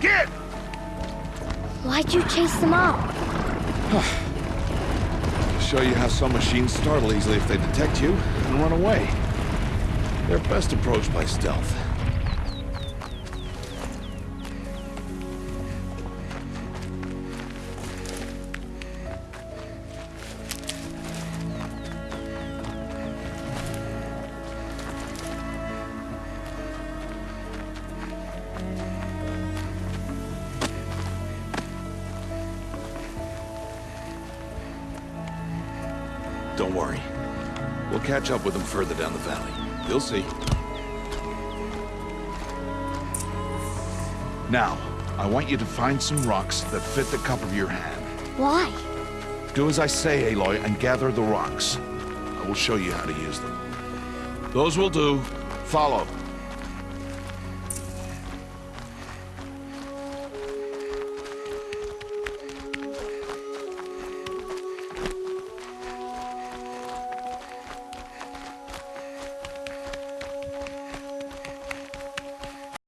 Get! Why'd you chase them up? Show you how some machines startle easily if they detect you and run away. They're best approached by stealth. Don't worry. We'll catch up with them further down the valley. You'll see. Now, I want you to find some rocks that fit the cup of your hand. Why? Do as I say, Aloy, and gather the rocks. I will show you how to use them. Those will do. Follow.